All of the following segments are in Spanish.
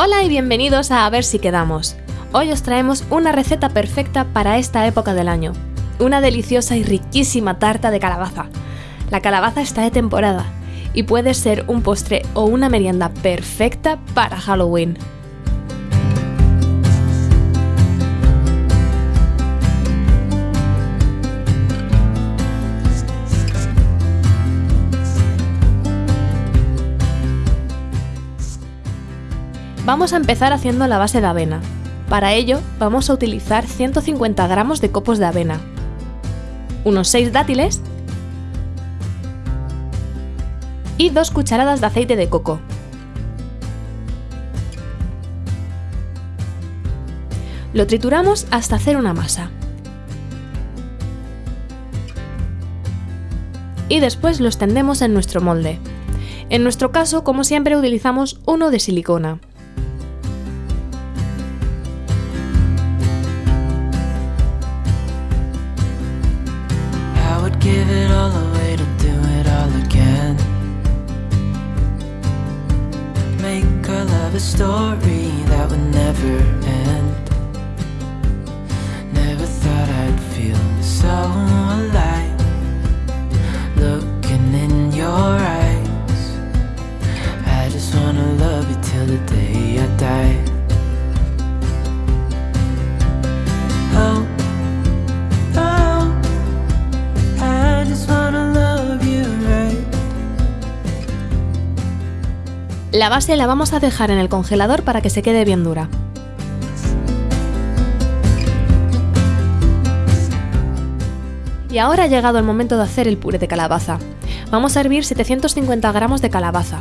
Hola y bienvenidos a A ver si quedamos. Hoy os traemos una receta perfecta para esta época del año. Una deliciosa y riquísima tarta de calabaza. La calabaza está de temporada y puede ser un postre o una merienda perfecta para Halloween. Vamos a empezar haciendo la base de avena. Para ello vamos a utilizar 150 gramos de copos de avena, unos 6 dátiles y 2 cucharadas de aceite de coco. Lo trituramos hasta hacer una masa. Y después lo extendemos en nuestro molde. En nuestro caso, como siempre, utilizamos uno de silicona. A story that would never end La base la vamos a dejar en el congelador para que se quede bien dura. Y ahora ha llegado el momento de hacer el puré de calabaza. Vamos a hervir 750 gramos de calabaza.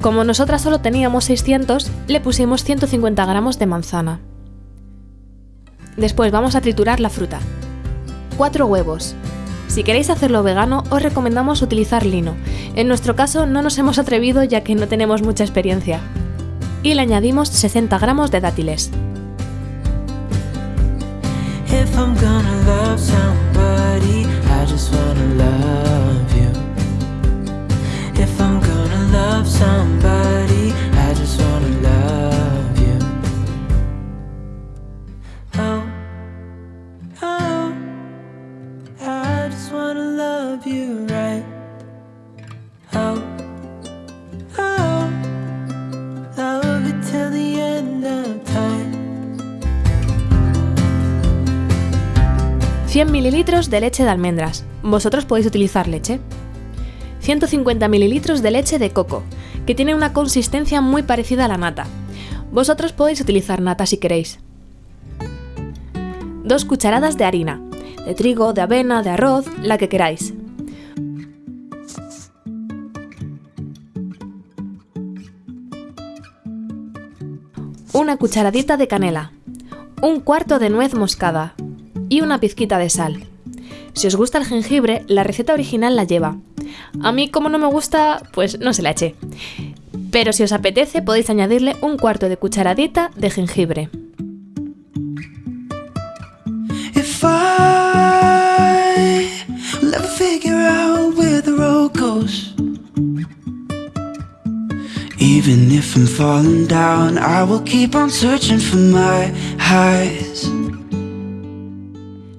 Como nosotras solo teníamos 600, le pusimos 150 gramos de manzana. Después vamos a triturar la fruta. 4 huevos, si queréis hacerlo vegano, os recomendamos utilizar lino. En nuestro caso no nos hemos atrevido ya que no tenemos mucha experiencia. Y le añadimos 60 gramos de dátiles. ...100 ml de leche de almendras. Vosotros podéis utilizar leche. 150 ml de leche de coco, que tiene una consistencia muy parecida a la nata. Vosotros podéis utilizar nata si queréis. 2 cucharadas de harina, de trigo, de avena, de arroz, la que queráis. Una cucharadita de canela, un cuarto de nuez moscada y una pizquita de sal. Si os gusta el jengibre, la receta original la lleva. A mí como no me gusta, pues no se la eché. Pero si os apetece podéis añadirle un cuarto de cucharadita de jengibre.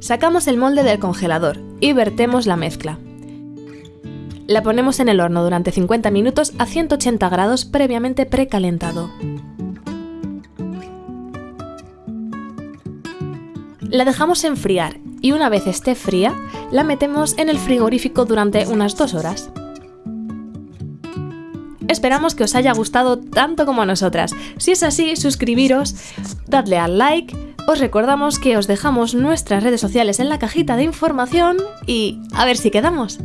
Sacamos el molde del congelador y vertemos la mezcla. La ponemos en el horno durante 50 minutos a 180 grados previamente precalentado. La dejamos enfriar y una vez esté fría, la metemos en el frigorífico durante unas 2 horas. Esperamos que os haya gustado tanto como a nosotras. Si es así, suscribiros, dadle al like, os recordamos que os dejamos nuestras redes sociales en la cajita de información y a ver si quedamos.